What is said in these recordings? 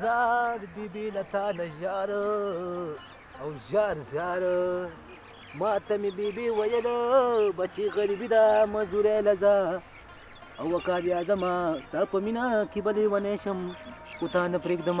زار دی بی لتا نجار او زار زار ما ته می بی بی ویل بچی غریبی دا مزوره لزا او وکار یادما تا په مینا کې بلې ونې شم خو تا نه پرېږدم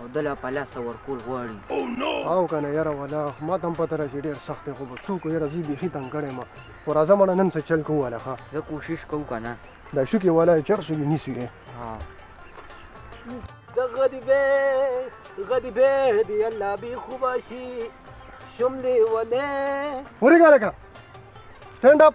او د لا پلاسه ورکول غواړي او کنه یاره ولا ما تم پته راځي ډیر سخت خو به څوک یاره زی بیخي تنګ کړی ما خو راځه مړه نن څه چل کوو والا ښه زه کوشش کوو کنه دا شو کې والا چر سو یې نیسی دی ها د غدی به غدی به دی الله بي خوباشي شملې ونه ورګه لګا سټاند اپ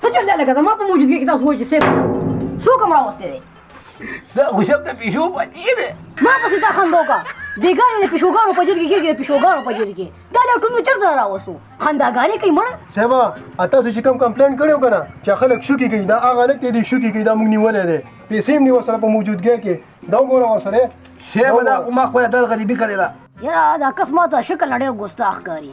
څه چل لګا زما په موجودګۍ کې تاسو وایي چې سیف څوک هم راوستی دی دا خو شب د پیشو پتی دی ما پسې تا خندا وکړه بېګانې د پیشوګانو په جرګې کېږي د پیشوګانو په جرګې دا له ټولو چېرته را راوستو خنداګانې کوي مړه صاحب تاسو چې کوم کمپلین کړی و که نه چې خلک شوکي کوي دا هغه هلک دی دی شوکي کوي دا موږ نیولی دی پیسې هم نیول سره په موجودګۍ کې دا وګوره ورسره صاحب دا خو ما خپله دغه غریبي کړې ده یاره دا کس ما ته شکل نه ډېر ګستاخ ښکاري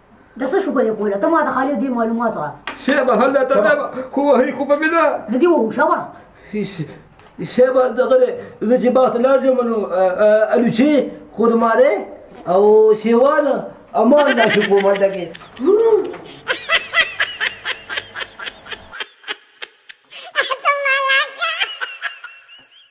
د څه شو بده کوله ته ما ته خالي دې معلومات را شیبه هله ته بیا خو وهي خو به مې نه نه دي وو شوه شیبه دغه دی زه چې باغ ته لاړ شم نو الوچې خورمارې او شیوان امان دا شو کوم هلته کې